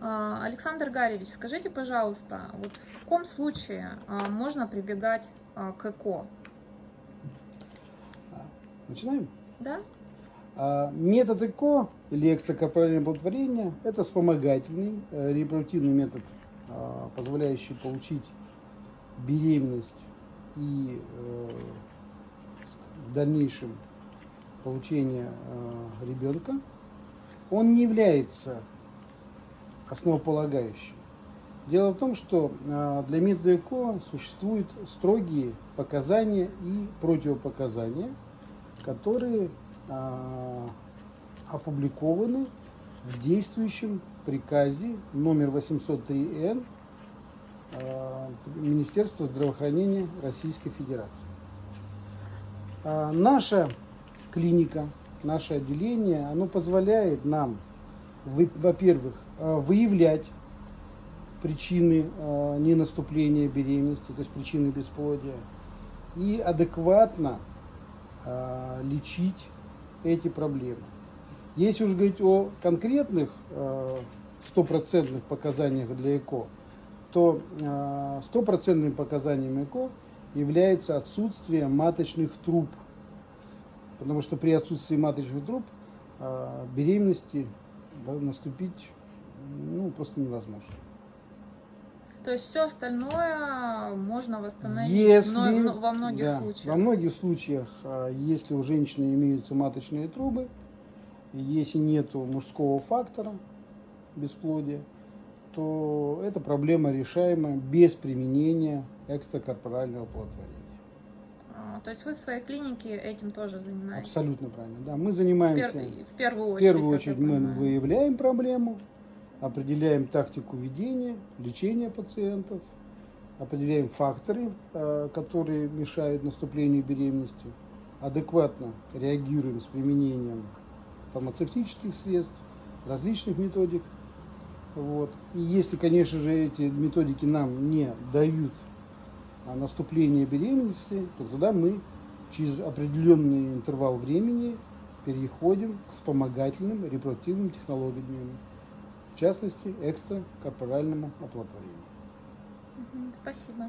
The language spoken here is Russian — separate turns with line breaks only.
А, Александр Гаревич, скажите, пожалуйста, вот в каком случае а, можно прибегать а, к ЭКО?
Начинаем?
Да?
Метод ЭКО или экстракорпоральное оплодотворение – это вспомогательный э, репродуктивный метод, позволяющий получить беременность и э, в дальнейшем получение э, ребенка. Он не является основополагающим. Дело в том, что э, для ЭКО существуют строгие показания и противопоказания, которые а, опубликованы в действующем приказе номер 803Н а, Министерства здравоохранения Российской Федерации. А, Наша клиника, наше отделение, оно позволяет нам, вы- во-первых, а, выявлять причины а, ненаступления беременности, то есть причины бесплодия, и адекватно а, лечить эти проблемы. Если уж говорить о конкретных стопроцентных показаниях для ЭКО, то стопроцентным показанием ЭКО является отсутствие маточных труб. Потому что при отсутствии маточных труб беременности наступить ну, просто невозможно.
То есть все остальное можно восстановить
Если,
но- во многих
да,
случаях.
Во многих случаях, а, если у женщины имеются маточные трубы, если нет мужского фактора бесплодия, то эта проблема решаема без применения экстракорпорального оплодотворения.
А, То есть вы в своей клинике этим тоже занимаетесь?
Абсолютно правильно. Да, мы
В,
занимаемся.
пер- в первую
В
очередь.
первую
как я
очередь мы выявляем проблему, определяем тактику ведения, лечения пациентов, определяем факторы, э, которые мешают наступлению беременности, адекватно реагируем с применением фармацевтических средств, различных методик. Вот. И если, конечно же, эти методики нам не дают а, наступление беременности, то тогда мы через определенный интервал времени переходим к вспомогательным репродуктивным технологиям, в частности, экстракорпоральному оплодотворению.
Спасибо.